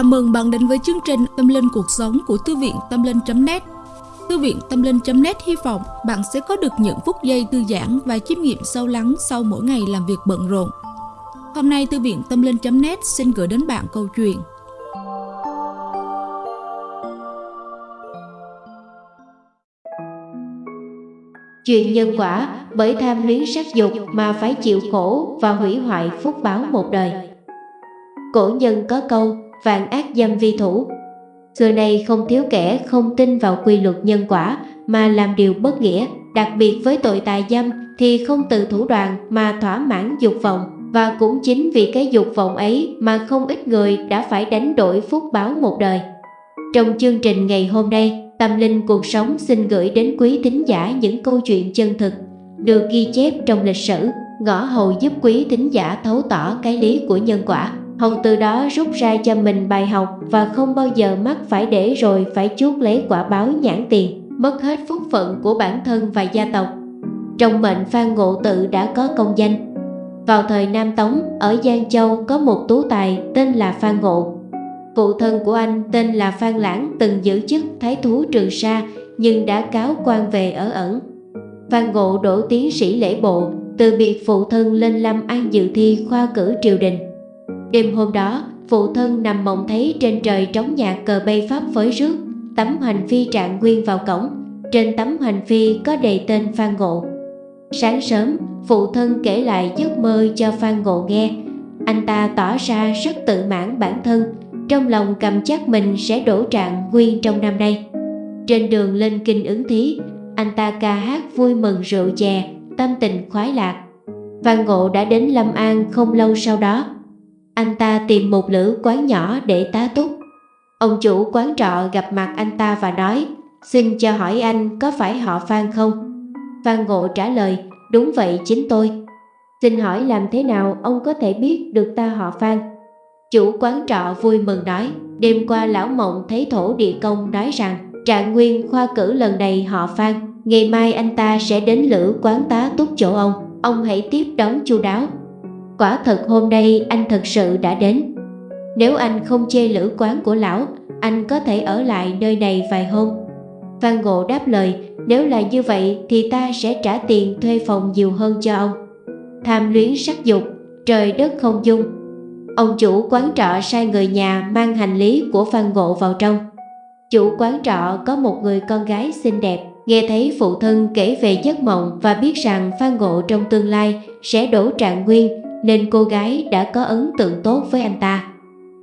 Chào mừng bạn đến với chương trình Tâm Linh Cuộc Sống của Thư viện Tâm Linh.net Thư viện Tâm Linh.net hy vọng bạn sẽ có được những phút giây thư giãn và chiêm nghiệm sâu lắng sau mỗi ngày làm việc bận rộn. Hôm nay, Thư viện Tâm Linh.net xin gửi đến bạn câu chuyện Chuyện nhân quả bởi tham luyến sắc dục mà phải chịu khổ và hủy hoại phúc báo một đời. Cổ nhân có câu vạn ác dâm vi thủ. Xưa nay không thiếu kẻ không tin vào quy luật nhân quả mà làm điều bất nghĩa, đặc biệt với tội tà dâm thì không từ thủ đoạn mà thỏa mãn dục vọng và cũng chính vì cái dục vọng ấy mà không ít người đã phải đánh đổi phúc báo một đời. Trong chương trình ngày hôm nay, Tâm Linh Cuộc Sống xin gửi đến quý thính giả những câu chuyện chân thực được ghi chép trong lịch sử, ngõ hầu giúp quý thính giả thấu tỏ cái lý của nhân quả. Hồng từ đó rút ra cho mình bài học và không bao giờ mắc phải để rồi phải chuốc lấy quả báo nhãn tiền, mất hết phúc phận của bản thân và gia tộc. Trong mệnh Phan Ngộ Tự đã có công danh. Vào thời Nam Tống, ở Giang Châu có một tú tài tên là Phan Ngộ. Phụ thân của anh tên là Phan Lãng từng giữ chức Thái Thú Trường Sa nhưng đã cáo quan về ở ẩn. Phan Ngộ đổ tiến sĩ lễ bộ, từ biệt phụ thân lên Lâm An dự thi khoa cử triều đình. Đêm hôm đó, phụ thân nằm mộng thấy trên trời trống nhạc cờ bay pháp phới rước, tấm hành phi trạng nguyên vào cổng. Trên tấm hành phi có đề tên Phan Ngộ. Sáng sớm, phụ thân kể lại giấc mơ cho Phan Ngộ nghe. Anh ta tỏ ra rất tự mãn bản thân, trong lòng cầm chắc mình sẽ đổ trạng nguyên trong năm nay. Trên đường lên kinh ứng thí, anh ta ca hát vui mừng rượu chè, tâm tình khoái lạc. Phan Ngộ đã đến Lâm An không lâu sau đó anh ta tìm một lữ quán nhỏ để tá túc. Ông chủ quán trọ gặp mặt anh ta và nói, xin cho hỏi anh có phải họ Phan không? Phan Ngộ trả lời, đúng vậy chính tôi. Xin hỏi làm thế nào ông có thể biết được ta họ Phan? Chủ quán trọ vui mừng nói, đêm qua lão mộng thấy thổ địa công nói rằng trạng nguyên khoa cử lần này họ Phan, ngày mai anh ta sẽ đến lữ quán tá túc chỗ ông, ông hãy tiếp đón chu đáo. Quả thật hôm nay anh thật sự đã đến. Nếu anh không chê lữ quán của lão, Anh có thể ở lại nơi này vài hôm. Phan Ngộ đáp lời, Nếu là như vậy thì ta sẽ trả tiền thuê phòng nhiều hơn cho ông. Tham luyến sắc dục, Trời đất không dung. Ông chủ quán trọ sai người nhà mang hành lý của Phan Ngộ vào trong. Chủ quán trọ có một người con gái xinh đẹp, Nghe thấy phụ thân kể về giấc mộng và biết rằng Phan Ngộ trong tương lai sẽ đổ trạng nguyên nên cô gái đã có ấn tượng tốt với anh ta.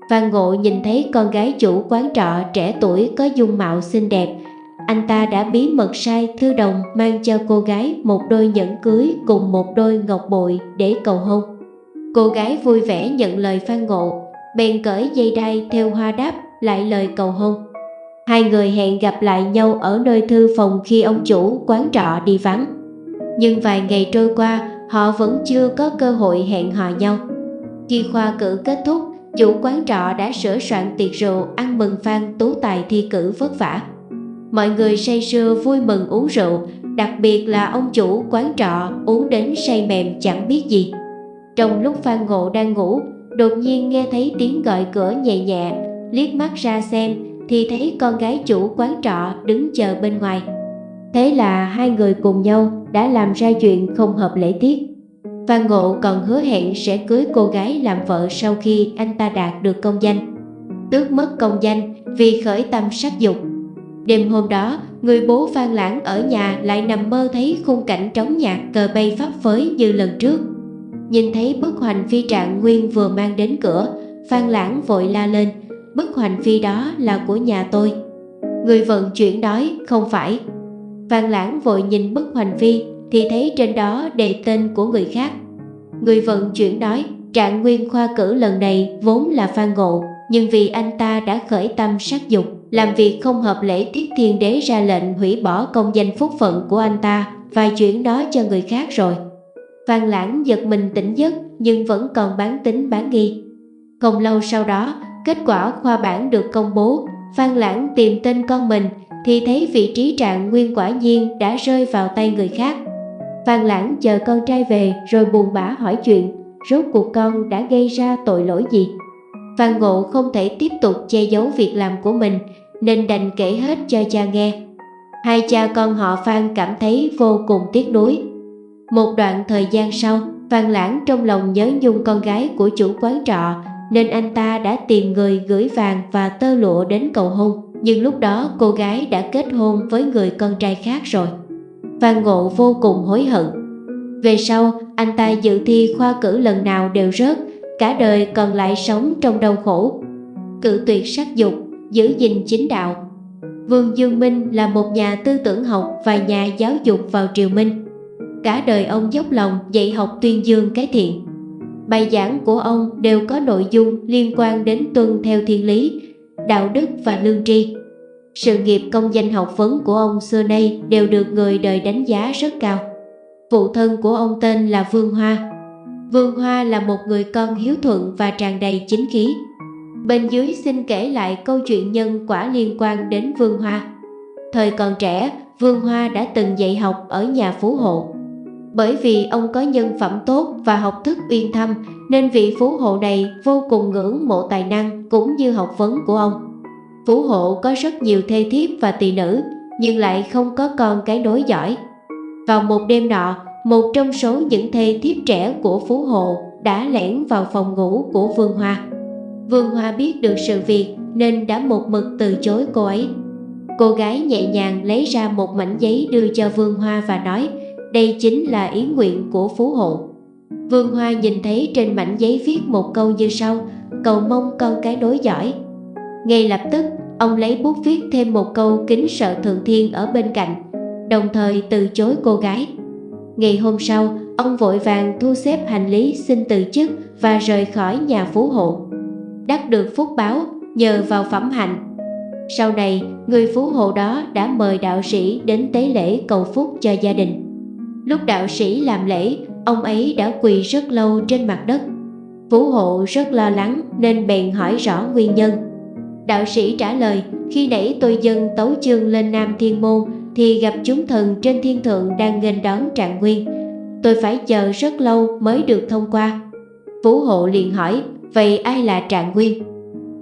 Phan Ngộ nhìn thấy con gái chủ quán trọ trẻ tuổi có dung mạo xinh đẹp, anh ta đã bí mật sai thư đồng mang cho cô gái một đôi nhẫn cưới cùng một đôi ngọc bội để cầu hôn. Cô gái vui vẻ nhận lời Phan Ngộ, bèn cởi dây đai theo hoa đáp lại lời cầu hôn. Hai người hẹn gặp lại nhau ở nơi thư phòng khi ông chủ quán trọ đi vắng. Nhưng vài ngày trôi qua, họ vẫn chưa có cơ hội hẹn hò nhau. Khi khoa cử kết thúc, chủ quán trọ đã sửa soạn tiệc rượu ăn mừng Phan Tú Tài thi cử vất vả. Mọi người say sưa vui mừng uống rượu, đặc biệt là ông chủ quán trọ uống đến say mềm chẳng biết gì. Trong lúc Phan Ngộ đang ngủ, đột nhiên nghe thấy tiếng gọi cửa nhẹ nhẹ, liếc mắt ra xem thì thấy con gái chủ quán trọ đứng chờ bên ngoài. Thế là hai người cùng nhau đã làm ra chuyện không hợp lễ tiết. Phan Ngộ còn hứa hẹn sẽ cưới cô gái làm vợ sau khi anh ta đạt được công danh. Tước mất công danh vì khởi tâm sắc dục. Đêm hôm đó, người bố Phan Lãng ở nhà lại nằm mơ thấy khung cảnh trống nhạc cờ bay pháp phới như lần trước. Nhìn thấy bức hoành phi trạng nguyên vừa mang đến cửa, Phan Lãng vội la lên, bức hoành phi đó là của nhà tôi. Người vận chuyển đói không phải, Phan Lãng vội nhìn bức hoành phi thì thấy trên đó đề tên của người khác. Người vận chuyển nói trạng nguyên khoa cử lần này vốn là Phan Ngộ nhưng vì anh ta đã khởi tâm sát dục làm việc không hợp lễ tiết thiên đế ra lệnh hủy bỏ công danh phúc phận của anh ta và chuyển nó cho người khác rồi. Phan Lãng giật mình tỉnh giấc nhưng vẫn còn bán tính bán nghi. Không lâu sau đó, kết quả khoa bản được công bố, Phan Lãng tìm tên con mình thì thấy vị trí trạng nguyên quả nhiên đã rơi vào tay người khác. Phan Lãng chờ con trai về rồi buồn bã hỏi chuyện, rốt cuộc con đã gây ra tội lỗi gì? Phan Ngộ không thể tiếp tục che giấu việc làm của mình nên đành kể hết cho cha nghe. Hai cha con họ Phan cảm thấy vô cùng tiếc nuối. Một đoạn thời gian sau, Phan Lãng trong lòng nhớ nhung con gái của chủ quán trọ nên anh ta đã tìm người gửi vàng và tơ lụa đến cầu hôn. Nhưng lúc đó cô gái đã kết hôn với người con trai khác rồi. Phan Ngộ vô cùng hối hận. Về sau, anh ta dự thi khoa cử lần nào đều rớt, cả đời còn lại sống trong đau khổ. Cự tuyệt sắc dục, giữ gìn chính đạo. Vương Dương Minh là một nhà tư tưởng học và nhà giáo dục vào triều Minh. Cả đời ông dốc lòng dạy học tuyên dương cái thiện. Bài giảng của ông đều có nội dung liên quan đến tuân theo thiên lý, đạo đức và lương tri. Sự nghiệp công danh học vấn của ông xưa nay đều được người đời đánh giá rất cao. Phụ thân của ông tên là Vương Hoa. Vương Hoa là một người con hiếu thuận và tràn đầy chính khí. Bên dưới xin kể lại câu chuyện nhân quả liên quan đến Vương Hoa. Thời còn trẻ, Vương Hoa đã từng dạy học ở nhà phú hộ. Bởi vì ông có nhân phẩm tốt và học thức uyên thâm nên vị phú hộ này vô cùng ngưỡng mộ tài năng cũng như học vấn của ông. Phú hộ có rất nhiều thê thiếp và tỳ nữ nhưng lại không có con cái nối giỏi. Vào một đêm nọ, một trong số những thê thiếp trẻ của Phú Hộ đã lẻn vào phòng ngủ của Vương Hoa. Vương Hoa biết được sự việc nên đã một mực từ chối cô ấy. Cô gái nhẹ nhàng lấy ra một mảnh giấy đưa cho Vương Hoa và nói đây chính là ý nguyện của Phú Hộ. Vương Hoa nhìn thấy trên mảnh giấy viết một câu như sau, Cầu mong con cái đối giỏi. Ngay lập tức, ông lấy bút viết thêm một câu kính sợ thượng thiên ở bên cạnh, Đồng thời từ chối cô gái. Ngày hôm sau, ông vội vàng thu xếp hành lý xin từ chức và rời khỏi nhà Phú Hộ. Đắc được phúc báo, nhờ vào phẩm hạnh. Sau này, người Phú Hộ đó đã mời đạo sĩ đến tế lễ cầu phúc cho gia đình. Lúc đạo sĩ làm lễ, ông ấy đã quỳ rất lâu trên mặt đất. Phú hộ rất lo lắng nên bèn hỏi rõ nguyên nhân. Đạo sĩ trả lời, khi nãy tôi dân tấu chương lên Nam Thiên Môn thì gặp chúng thần trên thiên thượng đang nghênh đón trạng nguyên. Tôi phải chờ rất lâu mới được thông qua. Phú hộ liền hỏi, vậy ai là trạng nguyên?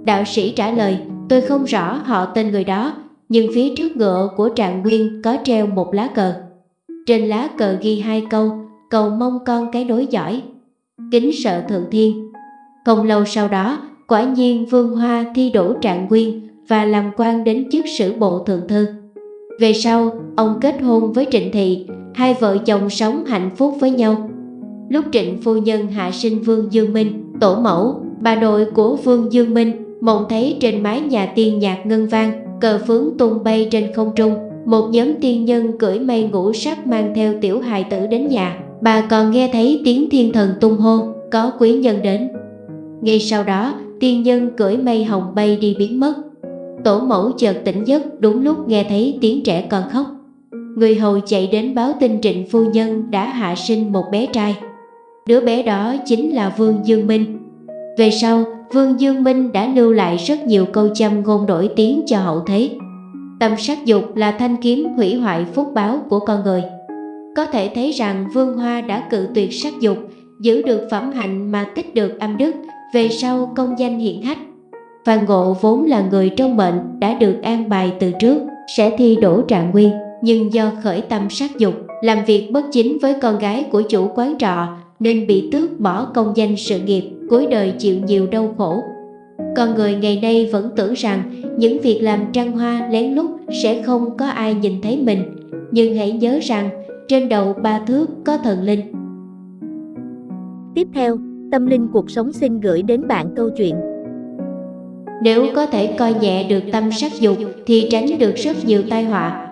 Đạo sĩ trả lời, tôi không rõ họ tên người đó, nhưng phía trước ngựa của trạng nguyên có treo một lá cờ. Trên lá cờ ghi hai câu, Cầu mong con cái đối giỏi Kính sợ thượng thiên. Không lâu sau đó, Quả nhiên Vương Hoa thi đỗ trạng nguyên Và làm quan đến chức sử bộ thượng thư. Về sau, Ông kết hôn với Trịnh Thị, Hai vợ chồng sống hạnh phúc với nhau. Lúc Trịnh phu nhân hạ sinh Vương Dương Minh, Tổ mẫu, Bà nội của Vương Dương Minh Mộng thấy trên mái nhà tiên nhạc ngân vang, Cờ phướng tung bay trên không trung một nhóm tiên nhân cưỡi mây ngũ sắc mang theo tiểu hài tử đến nhà. Bà còn nghe thấy tiếng thiên thần tung hô, có quý nhân đến. Ngay sau đó, tiên nhân cưỡi mây hồng bay đi biến mất. Tổ mẫu chợt tỉnh giấc đúng lúc nghe thấy tiếng trẻ con khóc. Người hầu chạy đến báo tin trịnh phu nhân đã hạ sinh một bé trai. Đứa bé đó chính là Vương Dương Minh. Về sau, Vương Dương Minh đã lưu lại rất nhiều câu châm ngôn đổi tiếng cho hậu thế. Tâm sát dục là thanh kiếm hủy hoại phúc báo của con người. Có thể thấy rằng Vương Hoa đã cự tuyệt sát dục, giữ được phẩm hạnh mà tích được âm đức, về sau công danh hiện hách. Phan Ngộ vốn là người trong mệnh đã được an bài từ trước, sẽ thi đổ trạng nguyên, nhưng do khởi tâm sát dục, làm việc bất chính với con gái của chủ quán trọ nên bị tước bỏ công danh sự nghiệp, cuối đời chịu nhiều đau khổ. Con người ngày nay vẫn tưởng rằng những việc làm trăng hoa lén lút sẽ không có ai nhìn thấy mình. Nhưng hãy nhớ rằng trên đầu ba thước có thần linh. Tiếp theo tâm linh cuộc sống xin gửi đến bạn câu chuyện. Nếu có thể coi nhẹ được tâm sắc dục thì tránh được rất nhiều tai họa.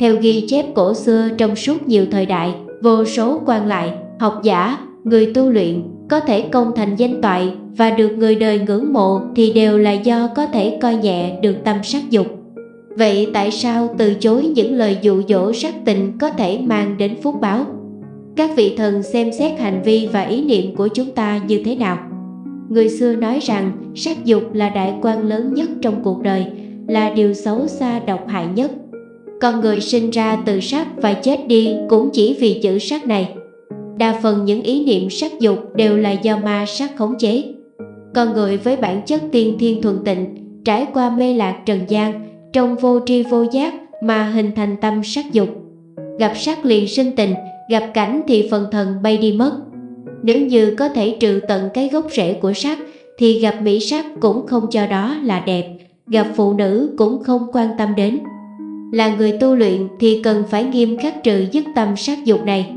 Theo ghi chép cổ xưa trong suốt nhiều thời đại vô số quan lại học giả người tu luyện có thể công thành danh toại và được người đời ngưỡng mộ thì đều là do có thể coi nhẹ được tâm sắc dục. Vậy tại sao từ chối những lời dụ dỗ sắc tình có thể mang đến phúc báo? Các vị thần xem xét hành vi và ý niệm của chúng ta như thế nào? Người xưa nói rằng sắc dục là đại quan lớn nhất trong cuộc đời, là điều xấu xa độc hại nhất. Con người sinh ra từ sắc và chết đi cũng chỉ vì chữ sắc này. Đa phần những ý niệm sắc dục đều là do ma sắc khống chế. Con người với bản chất tiên thiên thuần tịnh, trải qua mê lạc trần gian, trong vô tri vô giác mà hình thành tâm sắc dục. Gặp sắc liền sinh tình, gặp cảnh thì phần thần bay đi mất. Nếu như có thể trừ tận cái gốc rễ của sắc, thì gặp mỹ sắc cũng không cho đó là đẹp, gặp phụ nữ cũng không quan tâm đến. Là người tu luyện thì cần phải nghiêm khắc trừ dứt tâm sắc dục này.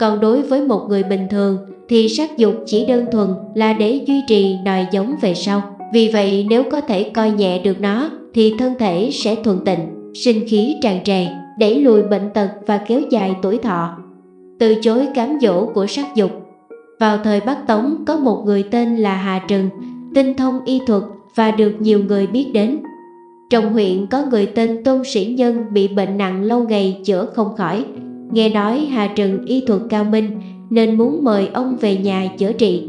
Còn đối với một người bình thường thì sắc dục chỉ đơn thuần là để duy trì nòi giống về sau. Vì vậy nếu có thể coi nhẹ được nó thì thân thể sẽ thuần tịnh, sinh khí tràn trề, đẩy lùi bệnh tật và kéo dài tuổi thọ. Từ chối cám dỗ của sắc dục Vào thời Bắc Tống có một người tên là Hà Trừng, tinh thông y thuật và được nhiều người biết đến. Trong huyện có người tên Tôn Sĩ Nhân bị bệnh nặng lâu ngày chữa không khỏi. Nghe nói Hà Trừng y thuật cao minh nên muốn mời ông về nhà chữa trị.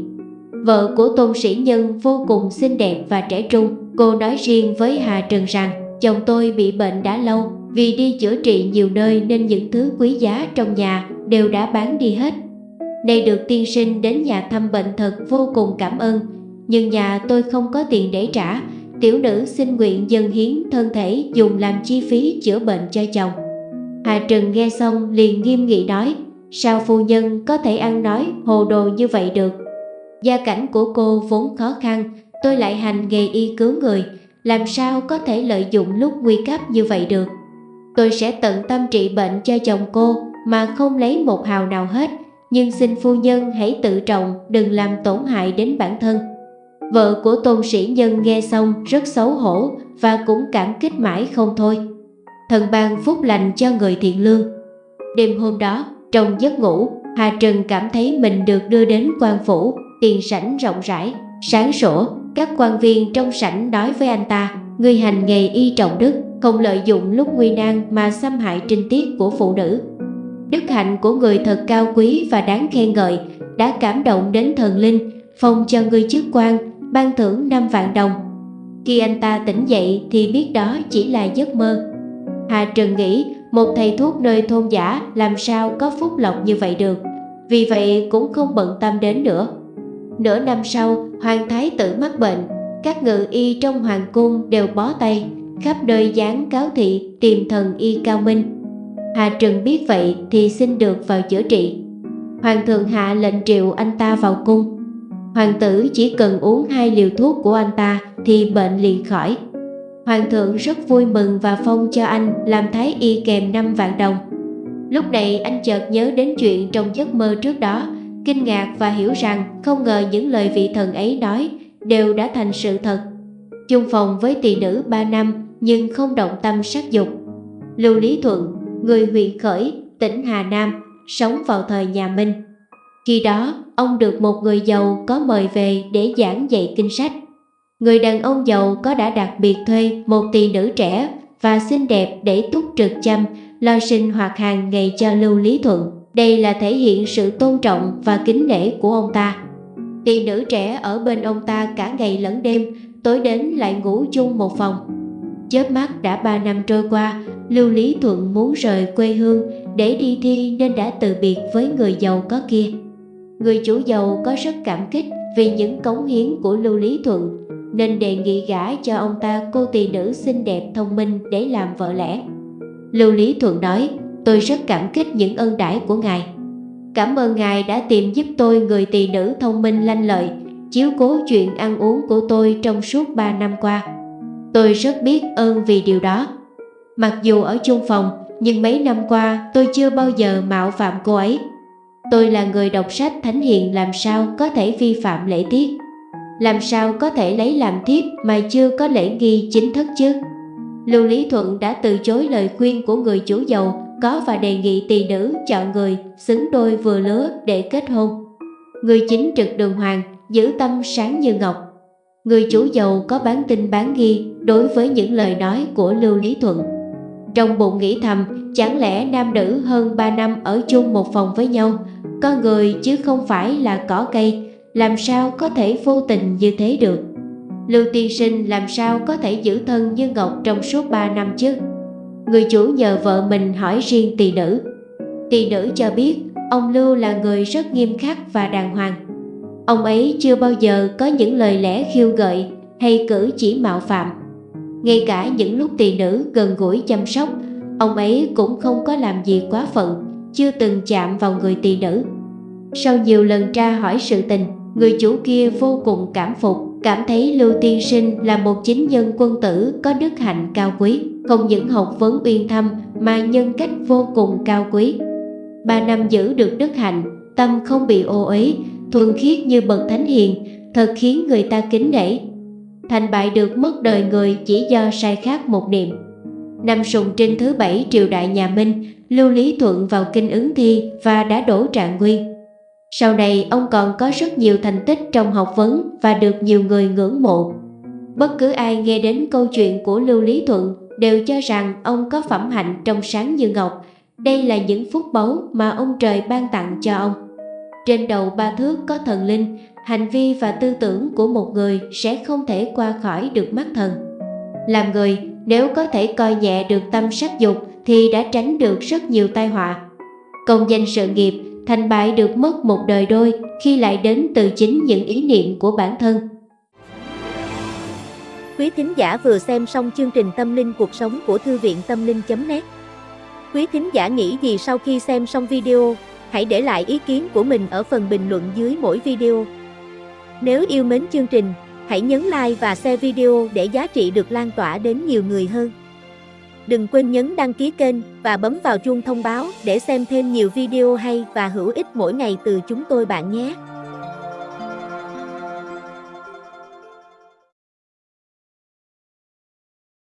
Vợ của Tôn Sĩ Nhân vô cùng xinh đẹp và trẻ trung. Cô nói riêng với Hà Trừng rằng chồng tôi bị bệnh đã lâu vì đi chữa trị nhiều nơi nên những thứ quý giá trong nhà đều đã bán đi hết. Nay được tiên sinh đến nhà thăm bệnh thật vô cùng cảm ơn, nhưng nhà tôi không có tiền để trả. Tiểu nữ xin nguyện dâng hiến thân thể dùng làm chi phí chữa bệnh cho chồng. Hà Trừng nghe xong liền nghiêm nghị nói, sao phu nhân có thể ăn nói hồ đồ như vậy được? Gia cảnh của cô vốn khó khăn, tôi lại hành nghề y cứu người, làm sao có thể lợi dụng lúc nguy cấp như vậy được? Tôi sẽ tận tâm trị bệnh cho chồng cô mà không lấy một hào nào hết, nhưng xin phu nhân hãy tự trọng, đừng làm tổn hại đến bản thân. Vợ của tôn sĩ nhân nghe xong rất xấu hổ và cũng cảm kích mãi không thôi. Thần ban phúc lành cho người thiện lương. Đêm hôm đó, trong giấc ngủ, Hà Trần cảm thấy mình được đưa đến quan phủ, tiền sảnh rộng rãi, sáng sủa. Các quan viên trong sảnh nói với anh ta, người hành nghề y trọng đức, không lợi dụng lúc nguy nan mà xâm hại trinh tiết của phụ nữ. Đức hạnh của người thật cao quý và đáng khen ngợi, đã cảm động đến thần linh, phong cho người chức quan, ban thưởng 5 vạn đồng. Khi anh ta tỉnh dậy thì biết đó chỉ là giấc mơ. Hà Trần nghĩ một thầy thuốc nơi thôn giả làm sao có phúc lộc như vậy được, vì vậy cũng không bận tâm đến nữa. Nửa năm sau, hoàng thái tử mắc bệnh, các ngự y trong hoàng cung đều bó tay, khắp nơi dán cáo thị tìm thần y cao minh. Hà Trần biết vậy thì xin được vào chữa trị. Hoàng thượng hạ lệnh triệu anh ta vào cung. Hoàng tử chỉ cần uống hai liều thuốc của anh ta thì bệnh liền khỏi. Hoàng thượng rất vui mừng và phong cho anh làm thái y kèm 5 vạn đồng. Lúc này anh chợt nhớ đến chuyện trong giấc mơ trước đó, kinh ngạc và hiểu rằng không ngờ những lời vị thần ấy nói đều đã thành sự thật. Chung phòng với tỳ nữ 3 năm nhưng không động tâm sắc dục. Lưu Lý Thuận, người huyện Khởi, tỉnh Hà Nam, sống vào thời nhà Minh. Khi đó, ông được một người giàu có mời về để giảng dạy kinh sách. Người đàn ông giàu có đã đặc biệt thuê một tỷ nữ trẻ và xinh đẹp để túc trực chăm, lo sinh hoạt hàng ngày cho Lưu Lý Thuận. Đây là thể hiện sự tôn trọng và kính nể của ông ta. Tỷ nữ trẻ ở bên ông ta cả ngày lẫn đêm, tối đến lại ngủ chung một phòng. Chớp mắt đã 3 năm trôi qua, Lưu Lý Thuận muốn rời quê hương để đi thi nên đã từ biệt với người giàu có kia. Người chủ giàu có rất cảm kích vì những cống hiến của Lưu Lý Thuận nên đề nghị gả cho ông ta cô tỳ nữ xinh đẹp thông minh để làm vợ lẽ. Lưu Lý Thuận nói, tôi rất cảm kích những ân đãi của ngài. Cảm ơn ngài đã tìm giúp tôi người tỳ nữ thông minh lanh lợi, chiếu cố chuyện ăn uống của tôi trong suốt 3 năm qua. Tôi rất biết ơn vì điều đó. Mặc dù ở chung phòng, nhưng mấy năm qua tôi chưa bao giờ mạo phạm cô ấy. Tôi là người đọc sách thánh hiền làm sao có thể vi phạm lễ tiết làm sao có thể lấy làm thiếp mà chưa có lễ nghi chính thức chứ Lưu Lý Thuận đã từ chối lời khuyên của người chủ giàu có và đề nghị tỳ nữ chọn người xứng đôi vừa lứa để kết hôn. Người chính trực đường hoàng, giữ tâm sáng như ngọc. Người chủ giàu có bán tin bán nghi đối với những lời nói của Lưu Lý Thuận. Trong bụng nghĩ thầm, chẳng lẽ nam nữ hơn 3 năm ở chung một phòng với nhau con người chứ không phải là cỏ cây, làm sao có thể vô tình như thế được. Lưu tiên sinh làm sao có thể giữ thân như Ngọc trong suốt 3 năm chứ? Người chủ nhờ vợ mình hỏi riêng tỳ nữ. Tỳ nữ cho biết ông Lưu là người rất nghiêm khắc và đàng hoàng. Ông ấy chưa bao giờ có những lời lẽ khiêu gợi hay cử chỉ mạo phạm. Ngay cả những lúc tỳ nữ gần gũi chăm sóc, ông ấy cũng không có làm gì quá phận, chưa từng chạm vào người tỳ nữ. Sau nhiều lần tra hỏi sự tình, người chủ kia vô cùng cảm phục, cảm thấy Lưu Tiên Sinh là một chính nhân quân tử có đức hạnh cao quý, không những học vấn uyên thâm mà nhân cách vô cùng cao quý. Ba năm giữ được đức hạnh, tâm không bị ô uế, thuần khiết như bậc thánh hiền, thật khiến người ta kính nể. Thành bại được mất đời người chỉ do sai khác một niệm. Năm sùng trinh thứ bảy triều đại nhà Minh, Lưu Lý Thuận vào kinh ứng thi và đã đổ trạng nguyên. Sau này ông còn có rất nhiều thành tích trong học vấn và được nhiều người ngưỡng mộ. Bất cứ ai nghe đến câu chuyện của Lưu Lý Thuận đều cho rằng ông có phẩm hạnh trong sáng như ngọc. Đây là những phúc báu mà ông trời ban tặng cho ông. Trên đầu ba thước có thần linh, hành vi và tư tưởng của một người sẽ không thể qua khỏi được mắt thần. Làm người, nếu có thể coi nhẹ được tâm sắc dục thì đã tránh được rất nhiều tai họa. Công danh sự nghiệp, thành bại được mất một đời đôi khi lại đến từ chính những ý niệm của bản thân. Quý thính giả vừa xem xong chương trình Tâm linh cuộc sống của Thư viện Tâm linh.net Quý thính giả nghĩ gì sau khi xem xong video? Hãy để lại ý kiến của mình ở phần bình luận dưới mỗi video. Nếu yêu mến chương trình, hãy nhấn like và share video để giá trị được lan tỏa đến nhiều người hơn. Đừng quên nhấn đăng ký kênh và bấm vào chuông thông báo để xem thêm nhiều video hay và hữu ích mỗi ngày từ chúng tôi bạn nhé.